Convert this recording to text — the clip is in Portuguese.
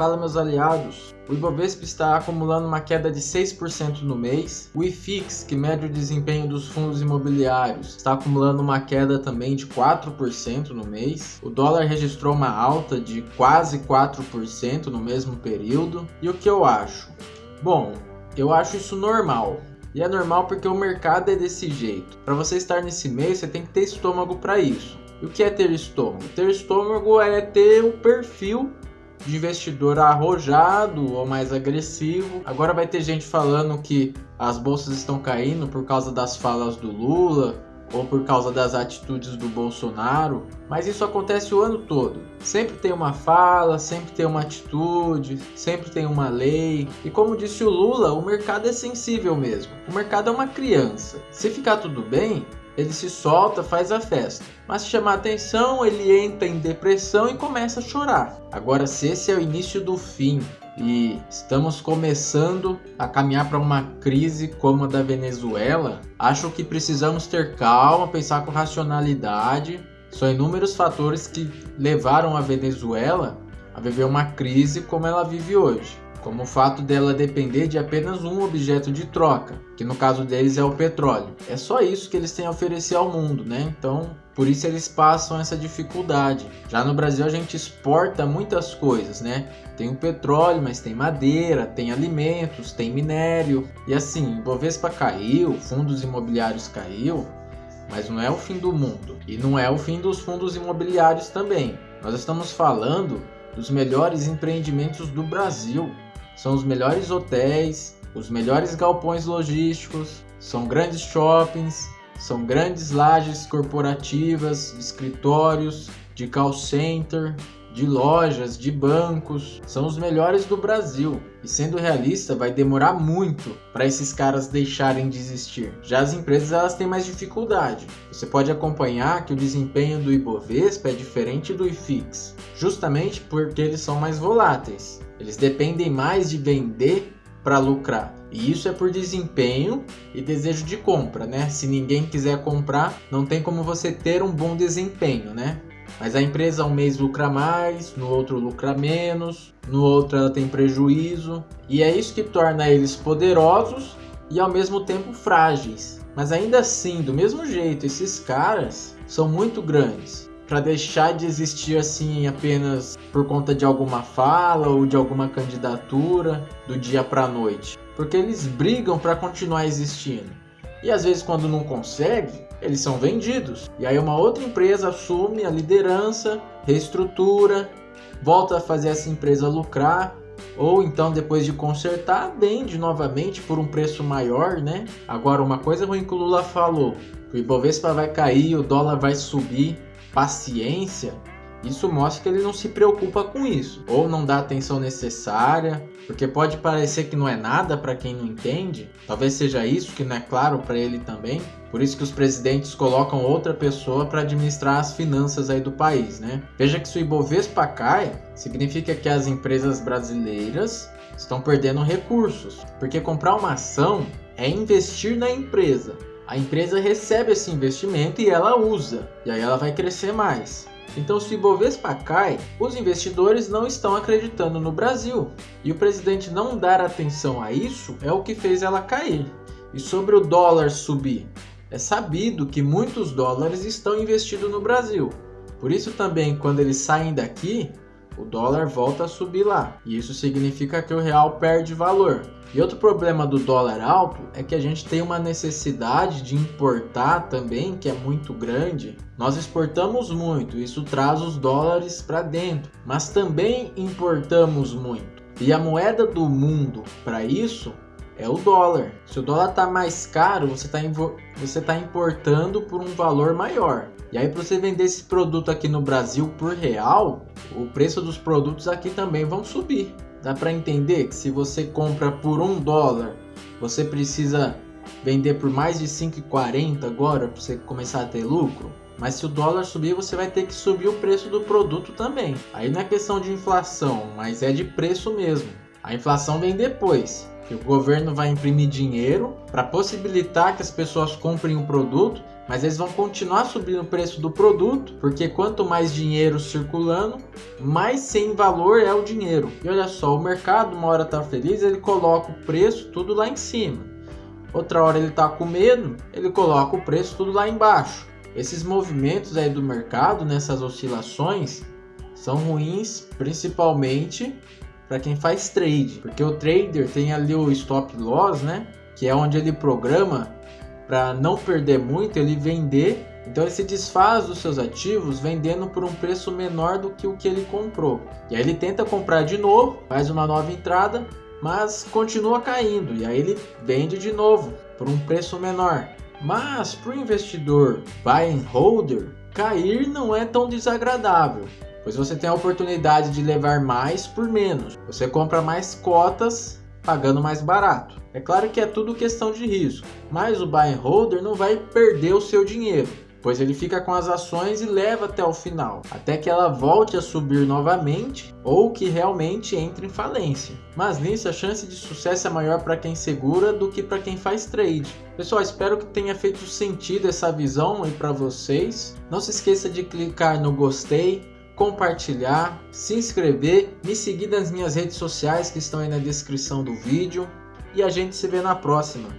Fala meus aliados, o Ibovespa está acumulando uma queda de 6% no mês. O IFIX, que mede o desempenho dos fundos imobiliários, está acumulando uma queda também de 4% no mês. O dólar registrou uma alta de quase 4% no mesmo período. E o que eu acho? Bom, eu acho isso normal. E é normal porque o mercado é desse jeito. Para você estar nesse meio, você tem que ter estômago para isso. E o que é ter estômago? Ter estômago é ter o perfil de investidor arrojado ou mais agressivo. Agora vai ter gente falando que as bolsas estão caindo por causa das falas do Lula ou por causa das atitudes do Bolsonaro, mas isso acontece o ano todo. Sempre tem uma fala, sempre tem uma atitude, sempre tem uma lei. E como disse o Lula, o mercado é sensível mesmo. O mercado é uma criança. Se ficar tudo bem, ele se solta, faz a festa. Mas se chamar atenção, ele entra em depressão e começa a chorar. Agora, se esse é o início do fim e estamos começando a caminhar para uma crise como a da Venezuela, acho que precisamos ter calma, pensar com racionalidade. São inúmeros fatores que levaram a Venezuela a viver uma crise como ela vive hoje como o fato dela depender de apenas um objeto de troca, que no caso deles é o petróleo. É só isso que eles têm a oferecer ao mundo, né? Então, por isso eles passam essa dificuldade. Já no Brasil a gente exporta muitas coisas, né? Tem o petróleo, mas tem madeira, tem alimentos, tem minério. E assim, Bovespa caiu, fundos imobiliários caiu, mas não é o fim do mundo. E não é o fim dos fundos imobiliários também. Nós estamos falando dos melhores empreendimentos do Brasil. São os melhores hotéis, os melhores galpões logísticos, são grandes shoppings, são grandes lajes corporativas, escritórios, de call center, de lojas, de bancos, são os melhores do Brasil. E sendo realista, vai demorar muito para esses caras deixarem de existir. Já as empresas elas têm mais dificuldade. Você pode acompanhar que o desempenho do Ibovespa é diferente do IFIX, justamente porque eles são mais voláteis. Eles dependem mais de vender para lucrar. E isso é por desempenho e desejo de compra, né? Se ninguém quiser comprar, não tem como você ter um bom desempenho, né? Mas a empresa um mês lucra mais, no outro lucra menos, no outro ela tem prejuízo. E é isso que torna eles poderosos e ao mesmo tempo frágeis. Mas ainda assim, do mesmo jeito, esses caras são muito grandes para deixar de existir assim apenas por conta de alguma fala ou de alguma candidatura do dia para noite, porque eles brigam para continuar existindo. E às vezes quando não consegue, eles são vendidos. E aí uma outra empresa assume a liderança, reestrutura, volta a fazer essa empresa lucrar, ou então depois de consertar, vende novamente por um preço maior, né? Agora uma coisa ruim que o Lula falou, o Ibovespa vai cair, o dólar vai subir, paciência, isso mostra que ele não se preocupa com isso, ou não dá a atenção necessária, porque pode parecer que não é nada para quem não entende, talvez seja isso que não é claro para ele também. Por isso que os presidentes colocam outra pessoa para administrar as finanças aí do país, né? Veja que se o Ibovespa cai, significa que as empresas brasileiras estão perdendo recursos, porque comprar uma ação é investir na empresa. A empresa recebe esse investimento e ela usa, e aí ela vai crescer mais. Então, se o Ibovespa cai, os investidores não estão acreditando no Brasil. E o presidente não dar atenção a isso é o que fez ela cair. E sobre o dólar subir, é sabido que muitos dólares estão investidos no Brasil. Por isso também, quando eles saem daqui, o dólar volta a subir lá. E isso significa que o real perde valor. E outro problema do dólar alto é que a gente tem uma necessidade de importar também, que é muito grande. Nós exportamos muito, isso traz os dólares para dentro, mas também importamos muito. E a moeda do mundo para isso é o dólar. Se o dólar está mais caro, você está tá importando por um valor maior. E aí, para você vender esse produto aqui no Brasil por real, o preço dos produtos aqui também vão subir. Dá para entender que se você compra por um dólar, você precisa vender por mais de 5,40 agora para você começar a ter lucro? Mas se o dólar subir, você vai ter que subir o preço do produto também. Aí não é questão de inflação, mas é de preço mesmo. A inflação vem depois que o governo vai imprimir dinheiro para possibilitar que as pessoas comprem o produto mas eles vão continuar subindo o preço do produto, porque quanto mais dinheiro circulando, mais sem valor é o dinheiro. E olha só, o mercado uma hora tá feliz, ele coloca o preço tudo lá em cima. Outra hora ele tá com medo, ele coloca o preço tudo lá embaixo. Esses movimentos aí do mercado, nessas oscilações, são ruins principalmente para quem faz trade, porque o trader tem ali o stop loss, né? Que é onde ele programa para não perder muito, ele vender. Então ele se desfaz dos seus ativos vendendo por um preço menor do que o que ele comprou. E aí ele tenta comprar de novo, faz uma nova entrada, mas continua caindo. E aí ele vende de novo por um preço menor. Mas para o investidor buy and holder, cair não é tão desagradável pois você tem a oportunidade de levar mais por menos. Você compra mais cotas pagando mais barato. É claro que é tudo questão de risco, mas o buy and holder não vai perder o seu dinheiro, pois ele fica com as ações e leva até o final, até que ela volte a subir novamente ou que realmente entre em falência. Mas nisso a chance de sucesso é maior para quem segura do que para quem faz trade. Pessoal, espero que tenha feito sentido essa visão aí para vocês. Não se esqueça de clicar no gostei, compartilhar, se inscrever, me seguir nas minhas redes sociais que estão aí na descrição do vídeo e a gente se vê na próxima.